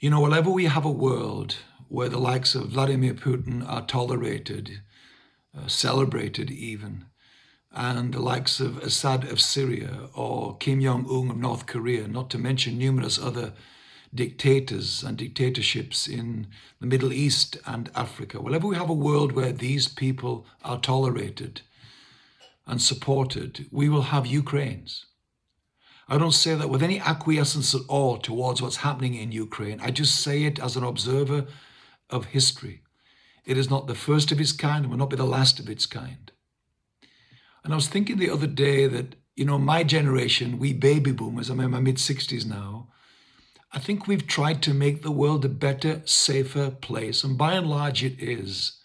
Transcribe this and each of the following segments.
You know, whenever we have a world where the likes of Vladimir Putin are tolerated, uh, celebrated even, and the likes of Assad of Syria or Kim Jong-un of North Korea, not to mention numerous other dictators and dictatorships in the Middle East and Africa. Whenever we have a world where these people are tolerated and supported, we will have Ukraines. I don't say that with any acquiescence at all towards what's happening in Ukraine. I just say it as an observer of history. It is not the first of its kind and will not be the last of its kind. And I was thinking the other day that, you know, my generation, we baby boomers, I'm in my mid 60s now, I think we've tried to make the world a better, safer place. And by and large, it is.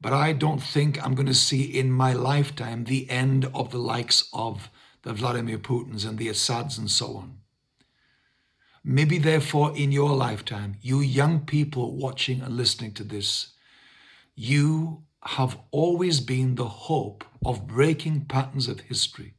But I don't think I'm going to see in my lifetime the end of the likes of the Vladimir Putins and the Assads and so on. Maybe therefore in your lifetime, you young people watching and listening to this, you have always been the hope of breaking patterns of history.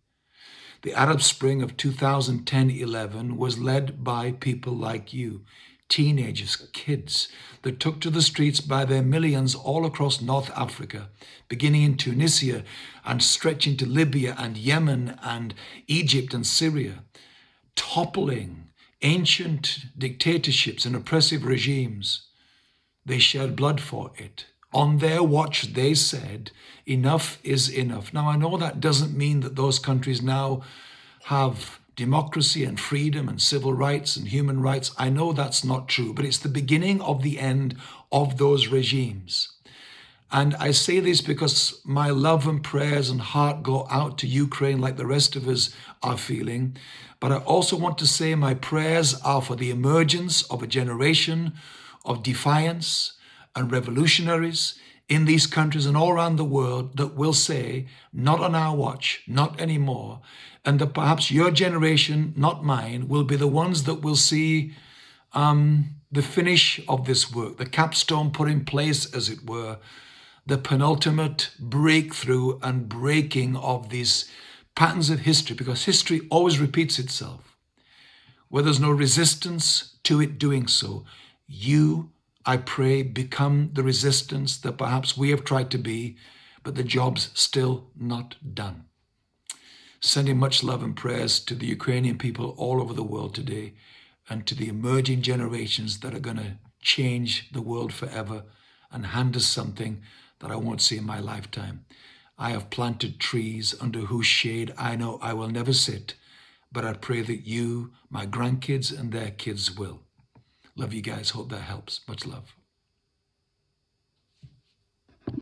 The Arab Spring of 2010-11 was led by people like you, teenagers, kids, that took to the streets by their millions all across North Africa, beginning in Tunisia and stretching to Libya and Yemen and Egypt and Syria, toppling ancient dictatorships and oppressive regimes. They shed blood for it. On their watch, they said, enough is enough. Now, I know that doesn't mean that those countries now have democracy and freedom and civil rights and human rights. I know that's not true, but it's the beginning of the end of those regimes. And I say this because my love and prayers and heart go out to Ukraine like the rest of us are feeling. But I also want to say my prayers are for the emergence of a generation of defiance and revolutionaries in these countries and all around the world that will say, not on our watch, not anymore, and that perhaps your generation, not mine, will be the ones that will see um, the finish of this work, the capstone put in place, as it were, the penultimate breakthrough and breaking of these patterns of history, because history always repeats itself. Where there's no resistance to it doing so, you, I pray, become the resistance that perhaps we have tried to be, but the job's still not done sending much love and prayers to the Ukrainian people all over the world today and to the emerging generations that are going to change the world forever and hand us something that I won't see in my lifetime. I have planted trees under whose shade I know I will never sit, but I pray that you, my grandkids and their kids will. Love you guys. Hope that helps. Much love.